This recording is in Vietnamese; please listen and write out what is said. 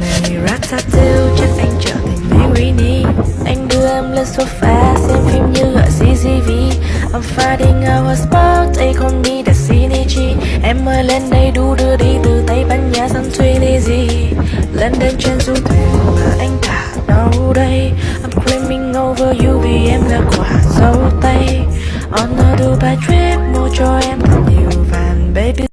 Này Ratatouille chắc anh trở thành Marini Anh đưa em lên sofa xem phim như ở CGV I'm fighting our a spot, they call me the Shinichi Em ơi lên đây đu đưa đi từ Tây Ban Nha sang gì. Lên đến trên du thuyền mà anh thả đâu đây. I'm dreaming over you vì em là quả dâu tây. On a Dubai trip mua cho